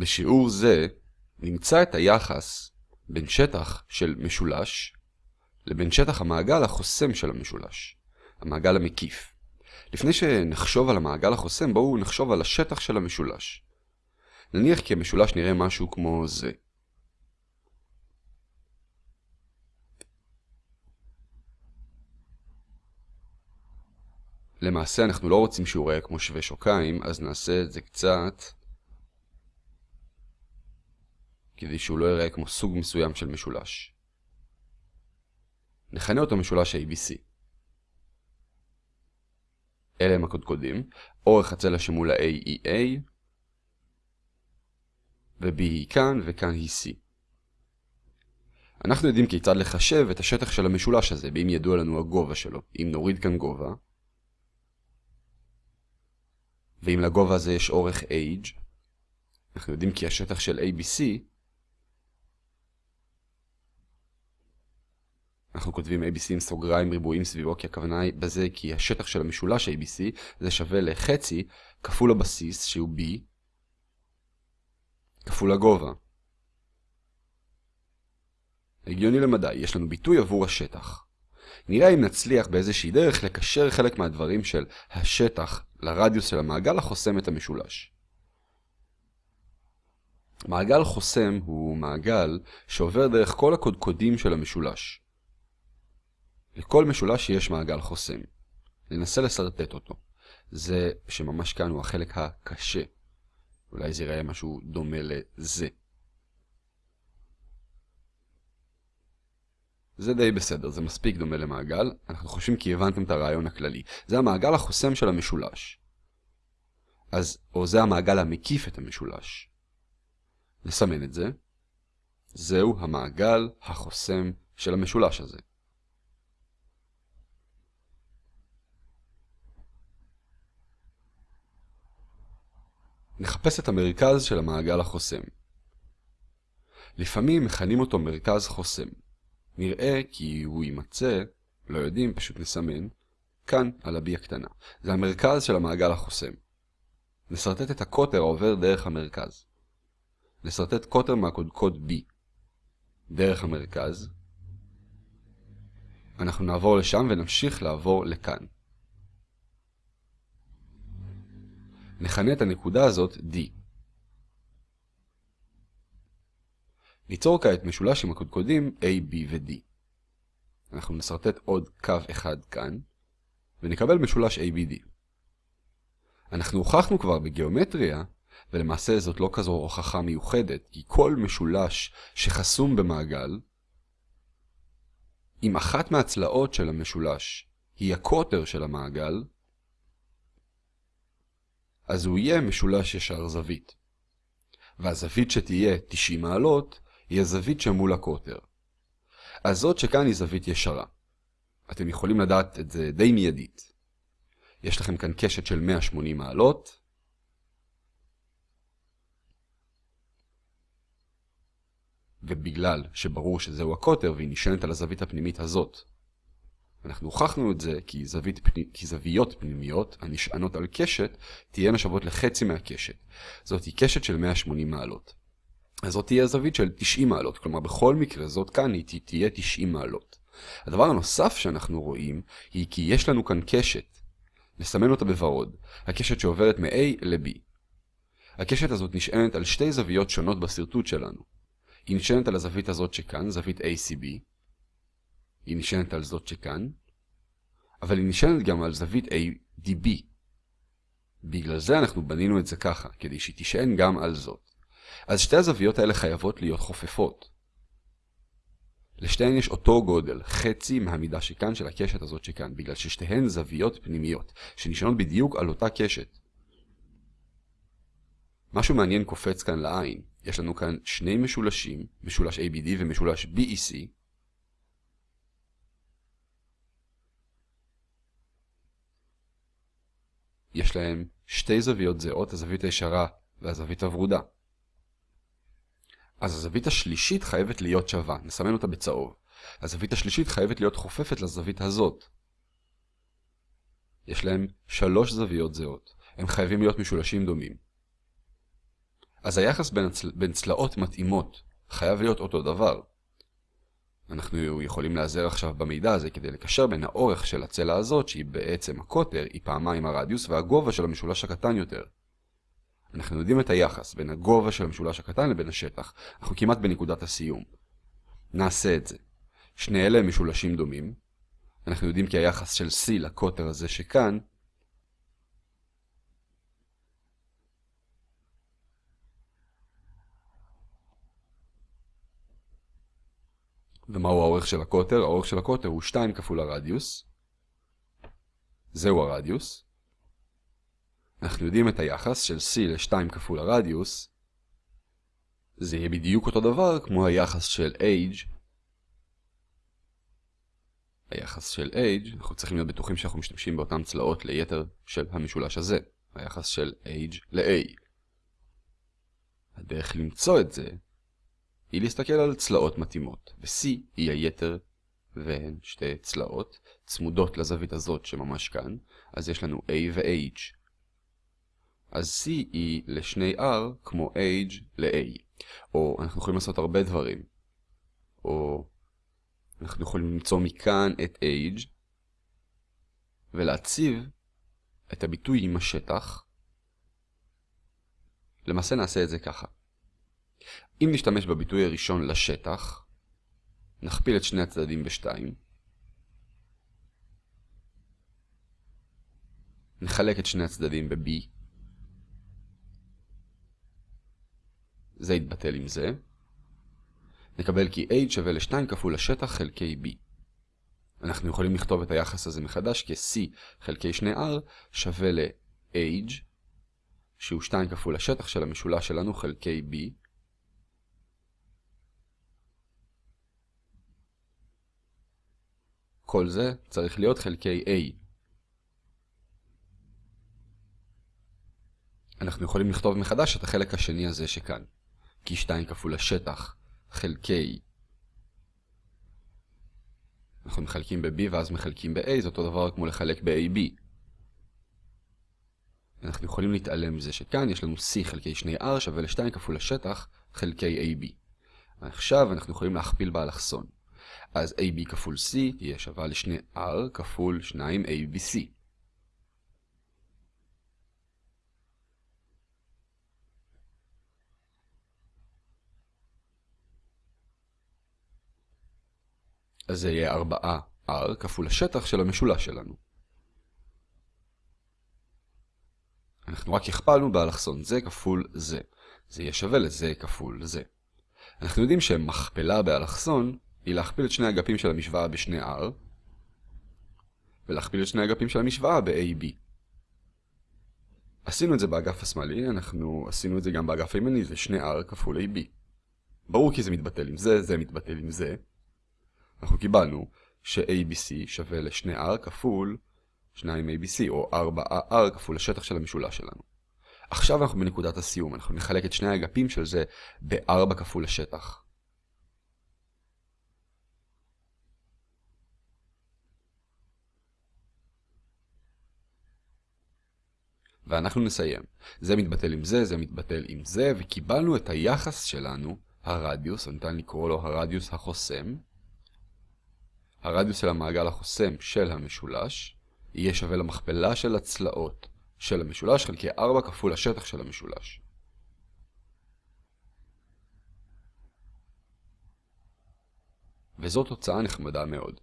בשיעור זה נמצא את היחס בין שטח של משולש לבין שטח המעגל החוסם של המשולש, המעגל המקיף. לפני שנחשוב על המעגל החוסם, בואו נחשוב על השטח של המשולש. נניח כי המשולש נראה משהו כמו זה. למעשה אנחנו לא רוצים שהוא ייראה כמו שווה שוקיים, אז נעשה את זה קצת כדי שהוא לא ייראה כמו סוג מסוים של משולש. נכנה אותו משולש ABC. אלה הם הקודקודים, אורך הצלע שמול ה-A היא A, ו-B היא כאן, וכאן היא C. אנחנו יודעים כיצד לחשב את השטח של המשולש הזה, ואם ידוע לנו הגובה שלו. אם נוריד כאן גובה, ואם לגובה הזה יש אורך h, אנחנו יודעים כי השטח של ABC, אנחנו כותבים ABC עם סוגריים ריבועים סביבו, כי הכוונה היא בזה כי השטח של המשולש ABC זה שווה לחצי כפול הבסיס שהוא B, כפול הגובה. הגיוני למדי, יש לנו ביטוי עבור השטח. נראה אם נצליח באיזושהי דרך לקשר חלק מהדברים של השטח לרדיוס של המעגל החוסם את המשולש. מעגל חוסם הוא מעגל שעובר דרך כל הקודקודים של המשולש. לכל משולש יש מעגל חוסם. ננסה לסרטט אותו. זה שממש כאן הוא החלק הקשה. אולי זה יראה משהו דומה לזה. זה די בסדר, זה מספיק דומה למעגל, אנחנו חושבים כי הבנתם את הרעיון הכללי. זה המעגל החוסם של המשולש. אז, או זה המעגל המקיף את המשולש. נסמן את זה. זהו המעגל החוסם של המשולש הזה. נחפש את המרכז של המעגל החוסם. לפעמים מכנים אותו מרכז חוסם. נראה כי הוא יימצא, לא יודעים, פשוט נסמן, כאן על ה-B הקטנה. זה המרכז של המעגל החוסם. נסרטט את הקוטר העובר דרך המרכז. נסרטט קוטר מהקודקוד B. דרך המרכז. אנחנו נעבור לשם ונמשיך לעבור לכאן. נכנה את הנקודה הזאת D. ניצור כעת משולש עם הקודקודים A, B ו-D. אנחנו נסרטט עוד קו אחד כאן, ונקבל משולש ABD. אנחנו הוכחנו כבר בגיאומטריה, ולמעשה זאת לא כזו הוכחה מיוחדת, כי כל משולש שחסום במעגל, אם אחת מהצלעות של המשולש היא הקוטר של המעגל, אז הוא יהיה משולש ישר זווית. והזווית שתהיה 90 מעלות היא הזווית שמול הקוטר. אז זאת שכאן היא זווית ישרה. אתם יכולים לדעת את זה די מיידית. יש לכם כאן קשת של 180 מעלות. ובגלל שברור שזהו הקוטר והיא נשענת על הזווית הפנימית הזאת, אנחנו הוכחנו את זה כי, זווית, כי זוויות פנימיות הנשענות על קשת תהיינה שוות לחצי מהקשת. זאת היא קשת של 180 מעלות. אז זאת תהיה זווית של 90 מעלות, כלומר בכל מקרה זאת כאן היא תהיה 90 מעלות. הדבר הנוסף שאנחנו רואים היא כי יש לנו כאן קשת. נסמן אותה בוורוד, הקשת שעוברת מ-A ל-B. הקשת הזאת נשענת על שתי זוויות שונות בסרטוט שלנו. היא נשענת על הזווית הזאת שכאן, זווית ACB. היא נשענת על זאת שכאן, אבל היא נשענת גם על זווית ADB. בגלל זה אנחנו בנינו את זה ככה, כדי שהיא תישען גם על זאת. אז שתי הזוויות האלה חייבות להיות חופפות. לשתיהן יש אותו גודל, חצי מהמידה שכאן של הקשת הזאת שכאן, בגלל ששתיהן זוויות פנימיות, שנשענות בדיוק על אותה קשת. משהו מעניין קופץ כאן לעין. יש לנו כאן שני משולשים, משולש ABD ומשולש BEC. יש להם שתי זוויות זהות, הזווית הישרה והזווית הוורודה. אז הזווית השלישית חייבת להיות שווה, נסמן אותה בצהוב. הזווית השלישית חייבת להיות חופפת לזווית הזאת. יש להם שלוש זוויות זהות, הם חייבים להיות משולשים דומים. אז היחס בין, הצל... בין צלעות מתאימות חייב להיות אותו דבר. אנחנו יכולים להיעזר עכשיו במידע הזה כדי לקשר בין האורך של הצלע הזאת, שהיא בעצם הקוטר, היא פעמיים הרדיוס, והגובה של המשולש הקטן יותר. אנחנו יודעים את היחס בין הגובה של המשולש הקטן לבין השטח. אנחנו כמעט בנקודת הסיום. נעשה את זה. שני אלה הם משולשים דומים. אנחנו יודעים כי היחס של C לקוטר הזה שכאן ומהו האורך של הקוטר? האורך של הקוטר הוא 2 כפול הרדיוס. זהו הרדיוס. אנחנו יודעים את היחס של C ל-2 כפול הרדיוס. זה יהיה בדיוק אותו דבר כמו היחס של H. היחס של H, אנחנו צריכים להיות בטוחים שאנחנו משתמשים באותן צלעות ליתר של המשולש הזה. היחס של H ל-A. הדרך למצוא את זה היא להסתכל על צלעות מתאימות, ו-C היא היתר והן שתי צלעות צמודות לזווית הזאת שממש כאן, אז יש לנו A ו-H. אז C היא לשני R כמו H ל-A. או אנחנו יכולים לעשות הרבה דברים. או אנחנו יכולים למצוא מכאן את H ולהציב את הביטוי עם השטח. למעשה נעשה את זה ככה. אם נשתמש בביטוי הראשון לשטח, נכפיל את שני הצדדים בשתיים. נחלק את שני הצדדים ב-b. זה יתבטל עם זה. נקבל כי h שווה ל-2 כפול השטח חלקי b. אנחנו יכולים לכתוב את היחס הזה מחדש כ-c חלקי 2r שווה ל-h, שהוא 2 כפול השטח של המשולש שלנו חלקי b. כל זה צריך להיות חלקי A. אנחנו יכולים לכתוב מחדש את החלק השני הזה שכאן. כי 2 כפול השטח חלקי אנחנו מחלקים ב-B ואז מחלקים ב-A, זה אותו דבר כמו לחלק ב-AB. אנחנו יכולים להתעלם מזה שכאן יש לנו C חלקי 2R שווה ל-2 כפול השטח חלקי AB. עכשיו אנחנו יכולים להכפיל באלכסון. אז AB כפול C תהיה שווה לשני R כפול 2ABC. אז זה יהיה 4R כפול השטח של המשולש שלנו. אנחנו רק הכפלנו באלכסון זה כפול זה. זה יהיה שווה לזה כפול זה. אנחנו יודעים שמכפלה באלכסון היא להכפיל את שני אגפים של המשוואה בשני R, ולהכפיל את שני אגפים של המשוואה ב-AB. עשינו את זה באגף השמאלי, אנחנו עשינו את זה גם באגף הימני, זה שני R כפול AB. ברור כי זה מתבטל עם זה, זה מתבטל עם זה. אנחנו קיבלנו ש-ABC שווה לשני R כפול 2ABC, או 4R כפול השטח של המשולש שלנו. עכשיו אנחנו בנקודת הסיום, אנחנו נחלק את שני האגפים של זה ב-4 כפול השטח. ואנחנו נסיים. זה מתבטל עם זה, זה מתבטל עם זה, וקיבלנו את היחס שלנו, הרדיוס, ניתן לקרוא לו הרדיוס החוסם. הרדיוס של המעגל החוסם של המשולש יהיה שווה למכפלה של הצלעות של המשולש חלקי 4 כפול השטח של המשולש. וזאת תוצאה נחמדה מאוד.